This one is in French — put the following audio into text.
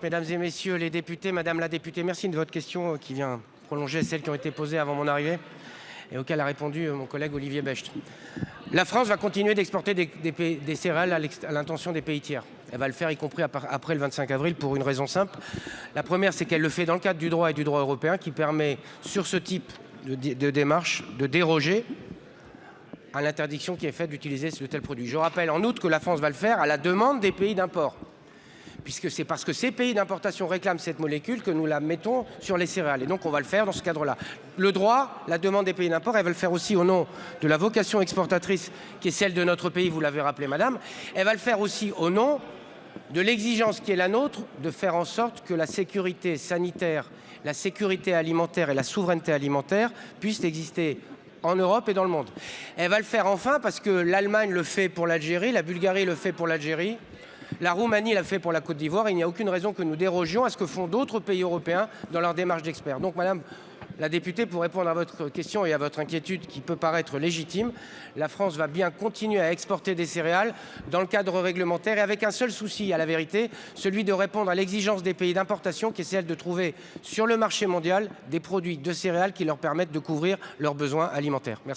Mesdames et messieurs les députés, madame la députée, merci de votre question euh, qui vient prolonger celles qui ont été posées avant mon arrivée et auquel a répondu euh, mon collègue Olivier Becht. La France va continuer d'exporter des, céréales à l'intention des pays tiers. Elle va le faire y compris après le 25 avril pour une raison simple. La première, c'est qu'elle le fait dans le cadre du droit et du droit européen qui permet sur ce type de, de démarche de déroger à l'interdiction qui est faite d'utiliser de tels produits. Je rappelle en outre que la France va le faire à la demande des pays d'import puisque c'est parce que ces pays d'importation réclament cette molécule que nous la mettons sur les céréales. Et donc on va le faire dans ce cadre-là. Le droit, la demande des pays d'import, elle va le faire aussi au nom de la vocation exportatrice qui est celle de notre pays, vous l'avez rappelé madame. Elle va le faire aussi au nom de l'exigence qui est la nôtre de faire en sorte que la sécurité sanitaire, la sécurité alimentaire et la souveraineté alimentaire puissent exister en Europe et dans le monde. Elle va le faire enfin parce que l'Allemagne le fait pour l'Algérie, la Bulgarie le fait pour l'Algérie, la Roumanie l'a fait pour la Côte d'Ivoire. Il n'y a aucune raison que nous dérogions à ce que font d'autres pays européens dans leur démarche d'experts. Donc, Madame la députée, pour répondre à votre question et à votre inquiétude qui peut paraître légitime, la France va bien continuer à exporter des céréales dans le cadre réglementaire et avec un seul souci, à la vérité, celui de répondre à l'exigence des pays d'importation qui est celle de trouver sur le marché mondial des produits de céréales qui leur permettent de couvrir leurs besoins alimentaires. Merci.